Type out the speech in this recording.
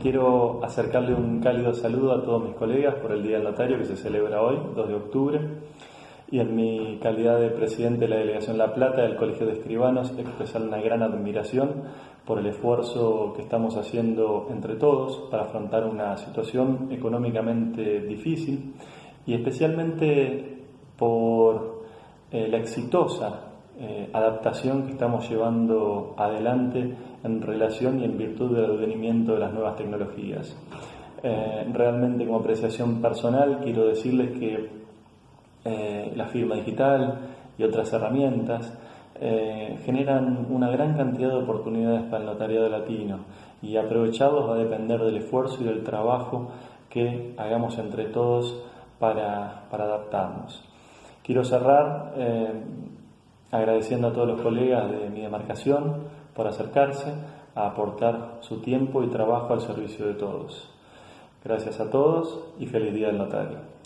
Quiero acercarle un cálido saludo a todos mis colegas por el Día del Notario que se celebra hoy, 2 de octubre, y en mi calidad de presidente de la Delegación La Plata del Colegio de Escribanos expresar una gran admiración por el esfuerzo que estamos haciendo entre todos para afrontar una situación económicamente difícil y especialmente por eh, la exitosa eh, adaptación que estamos llevando adelante en relación y en virtud del advenimiento de las nuevas tecnologías. Eh, realmente como apreciación personal quiero decirles que eh, la firma digital y otras herramientas generan una gran cantidad de oportunidades para el notariado latino y aprovecharlos va a depender del esfuerzo y del trabajo que hagamos entre todos para, para adaptarnos. Quiero cerrar agradeciendo a todos los colegas de mi demarcación por acercarse a aportar su tiempo y trabajo al servicio de todos. Gracias a todos y feliz día del notario.